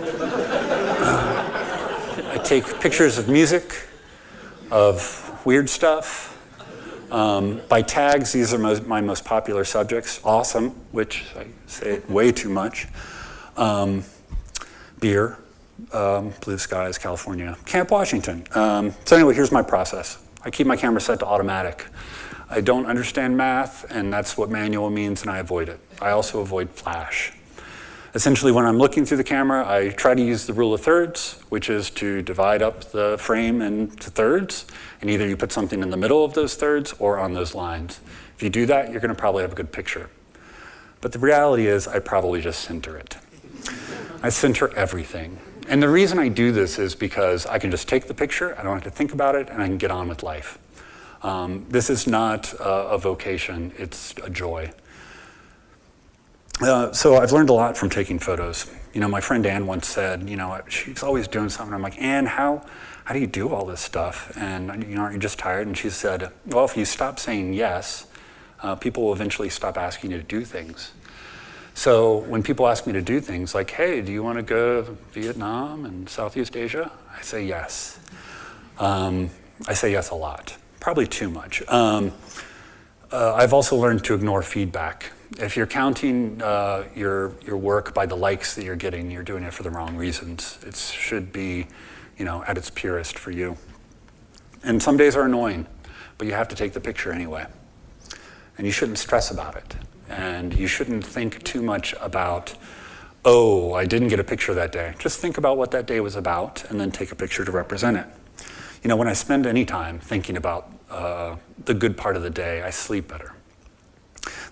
I take pictures of music, of weird stuff, um, by tags, these are most, my most popular subjects. Awesome, which I say way too much. Um, beer, um, blue skies, California. Camp Washington. Um, so anyway, here's my process. I keep my camera set to automatic. I don't understand math, and that's what manual means, and I avoid it. I also avoid flash. Essentially, when I'm looking through the camera, I try to use the rule of thirds, which is to divide up the frame into thirds, and either you put something in the middle of those thirds or on those lines. If you do that, you're gonna probably have a good picture. But the reality is I probably just center it. I center everything. And the reason I do this is because I can just take the picture, I don't have to think about it, and I can get on with life. Um, this is not a vocation, it's a joy. Uh, so I've learned a lot from taking photos. You know, my friend Ann once said, you know, she's always doing something. I'm like, Ann, how, how do you do all this stuff? And, you know, aren't you just tired? And she said, well, if you stop saying yes, uh, people will eventually stop asking you to do things. So when people ask me to do things like, hey, do you want to go to Vietnam and Southeast Asia? I say yes. Um, I say yes a lot, probably too much. Um, uh, I've also learned to ignore feedback. If you're counting uh, your, your work by the likes that you're getting, you're doing it for the wrong reasons. It should be, you know, at its purest for you. And some days are annoying, but you have to take the picture anyway. And you shouldn't stress about it. And you shouldn't think too much about, oh, I didn't get a picture that day. Just think about what that day was about and then take a picture to represent it. You know, when I spend any time thinking about uh, the good part of the day, I sleep better.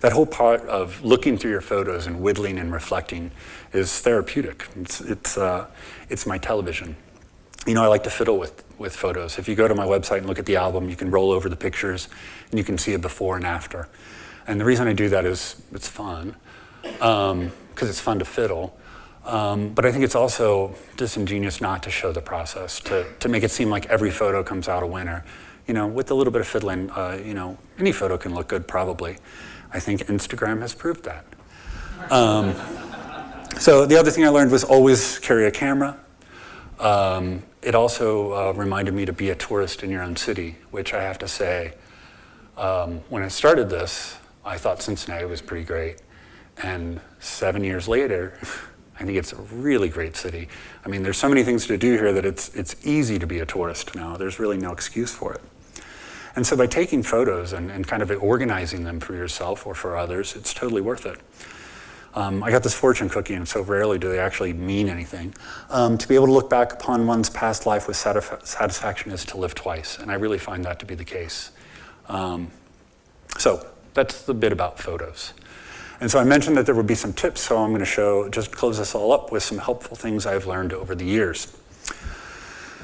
That whole part of looking through your photos and whittling and reflecting is therapeutic. It's, it's, uh, it's my television. You know, I like to fiddle with, with photos. If you go to my website and look at the album, you can roll over the pictures and you can see a before and after. And the reason I do that is it's fun, because um, it's fun to fiddle. Um, but I think it's also disingenuous not to show the process, to, to make it seem like every photo comes out a winner. You know, with a little bit of fiddling, uh, you know, any photo can look good probably. I think Instagram has proved that. Um, so the other thing I learned was always carry a camera. Um, it also uh, reminded me to be a tourist in your own city, which I have to say, um, when I started this, I thought Cincinnati was pretty great. And seven years later, I think it's a really great city. I mean, there's so many things to do here that it's, it's easy to be a tourist now. There's really no excuse for it. And so by taking photos and, and kind of organizing them for yourself or for others, it's totally worth it. Um, I got this fortune cookie, and so rarely do they actually mean anything. Um, to be able to look back upon one's past life with satisf satisfaction is to live twice, and I really find that to be the case. Um, so that's the bit about photos. And so I mentioned that there would be some tips, so I'm going to show, just close this all up with some helpful things I've learned over the years.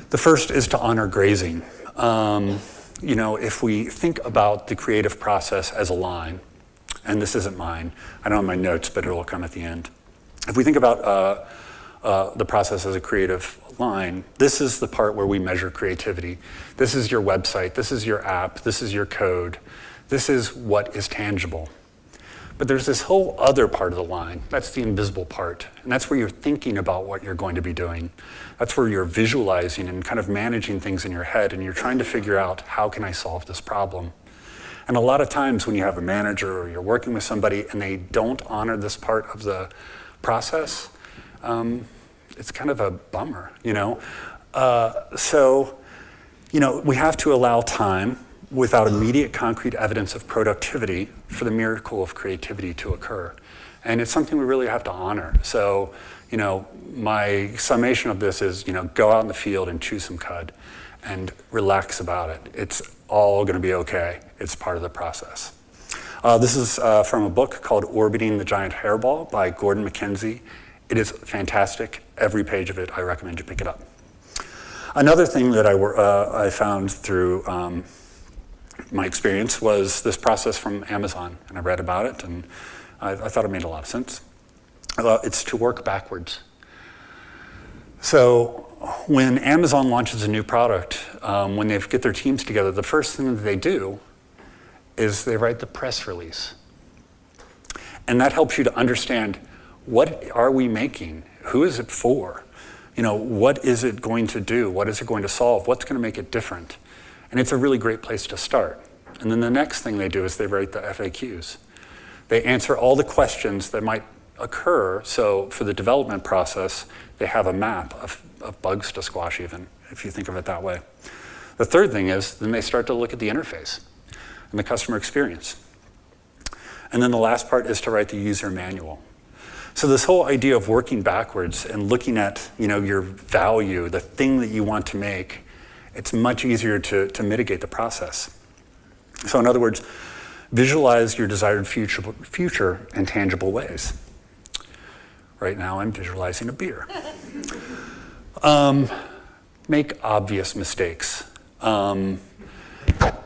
The first is to honor grazing. Um, you know, if we think about the creative process as a line, and this isn't mine, I don't have my notes, but it'll come at the end. If we think about uh, uh, the process as a creative line, this is the part where we measure creativity. This is your website, this is your app, this is your code, this is what is tangible. But there's this whole other part of the line. That's the invisible part. And that's where you're thinking about what you're going to be doing. That's where you're visualizing and kind of managing things in your head and you're trying to figure out how can I solve this problem. And a lot of times when you have a manager or you're working with somebody and they don't honor this part of the process, um, it's kind of a bummer, you know? Uh, so, you know, we have to allow time without immediate concrete evidence of productivity for the miracle of creativity to occur. And it's something we really have to honor. So, you know, my summation of this is, you know, go out in the field and chew some cud and relax about it. It's all gonna be okay. It's part of the process. Uh, this is uh, from a book called Orbiting the Giant Hairball by Gordon MacKenzie. It is fantastic. Every page of it, I recommend you pick it up. Another thing that I, uh, I found through um, my experience was this process from Amazon, and I read about it, and I, I thought it made a lot of sense. It's to work backwards. So when Amazon launches a new product, um, when they get their teams together, the first thing that they do is they write the press release. And that helps you to understand what are we making? Who is it for? You know, what is it going to do? What is it going to solve? What's going to make it different? And it's a really great place to start. And then the next thing they do is they write the FAQs. They answer all the questions that might occur. So for the development process, they have a map of, of bugs to squash even, if you think of it that way. The third thing is then they start to look at the interface and the customer experience. And then the last part is to write the user manual. So this whole idea of working backwards and looking at you know, your value, the thing that you want to make, it's much easier to, to mitigate the process. So in other words, visualize your desired future, future in tangible ways. Right now I'm visualizing a beer. Um, make obvious mistakes. Um,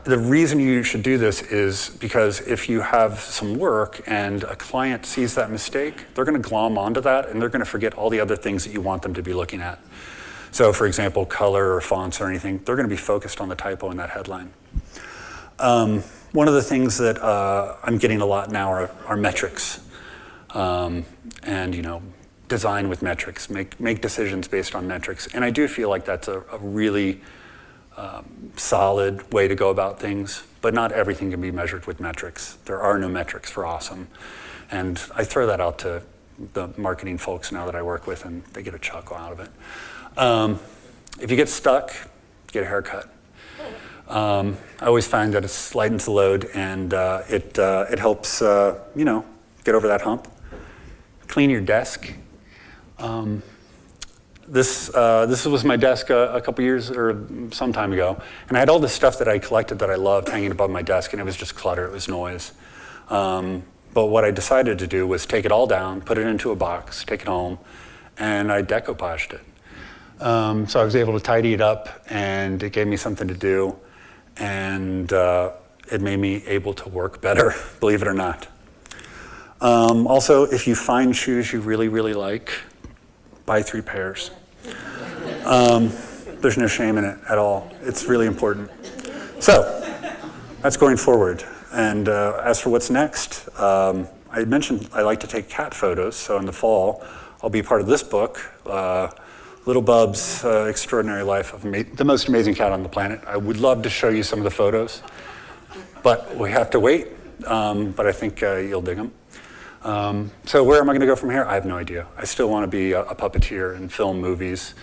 the reason you should do this is because if you have some work and a client sees that mistake, they're going to glom onto that and they're going to forget all the other things that you want them to be looking at. So for example, color or fonts or anything, they're going to be focused on the typo in that headline. Um, one of the things that uh, I'm getting a lot now are, are metrics. Um, and you know, design with metrics, make, make decisions based on metrics. And I do feel like that's a, a really um, solid way to go about things, but not everything can be measured with metrics. There are no metrics for awesome. And I throw that out to the marketing folks now that I work with and they get a chuckle out of it. Um, if you get stuck, get a haircut. Um, I always find that it lightens the load and uh, it, uh, it helps, uh, you know, get over that hump. Clean your desk. Um, this, uh, this was my desk a, a couple years or some time ago, and I had all this stuff that I collected that I loved hanging above my desk, and it was just clutter, it was noise. Um, but what I decided to do was take it all down, put it into a box, take it home, and I decoupaged it. Um, so I was able to tidy it up, and it gave me something to do, and uh, it made me able to work better, believe it or not. Um, also, if you find shoes you really, really like, buy three pairs. Um, there's no shame in it at all. It's really important. So, that's going forward. And uh, as for what's next, um, I mentioned I like to take cat photos. So in the fall, I'll be part of this book, uh, Little Bub's uh, Extraordinary Life of the Most Amazing Cat on the Planet. I would love to show you some of the photos, but we have to wait. Um, but I think uh, you'll dig them. Um, so where am I going to go from here? I have no idea. I still want to be a, a puppeteer and film movies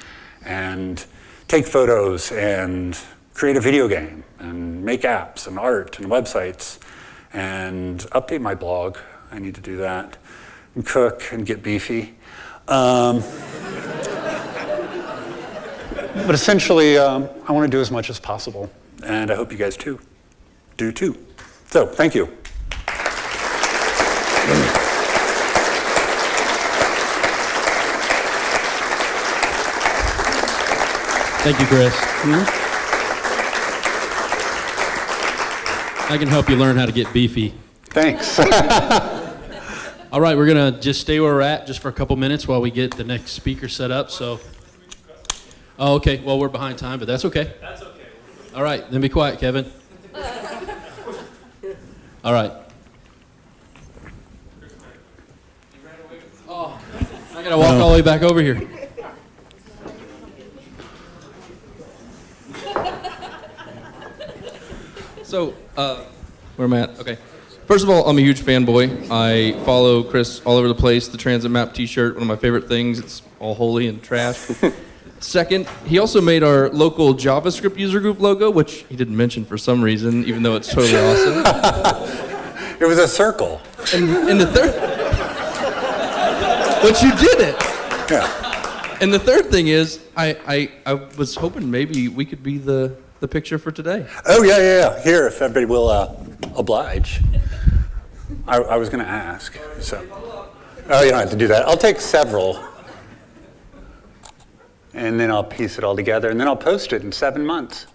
and take photos and create a video game and make apps and art and websites and update my blog. I need to do that. And cook and get beefy. Um, but essentially, um, I want to do as much as possible. And I hope you guys too do too. So thank you. Thank you, Chris. I can help you learn how to get beefy. Thanks. All right, we're going to just stay where we're at just for a couple minutes while we get the next speaker set up. So, oh, okay. Well, we're behind time, but that's okay. That's okay. All right, then be quiet, Kevin. All right. Oh, I got to walk all the way back over here. So, uh, where am I at? Okay. First of all, I'm a huge fanboy. I follow Chris all over the place. The Transit Map T-shirt, one of my favorite things. It's all holy and trash. Second, he also made our local JavaScript user group logo, which he didn't mention for some reason, even though it's totally awesome. it was a circle. And, and the third, but you did it. Yeah. And the third thing is, I, I, I was hoping maybe we could be the the picture for today. Oh, yeah, yeah, yeah. Here, if everybody will uh, oblige. I, I was going to ask. So. Oh, you don't have to do that. I'll take several. And then I'll piece it all together, and then I'll post it in seven months.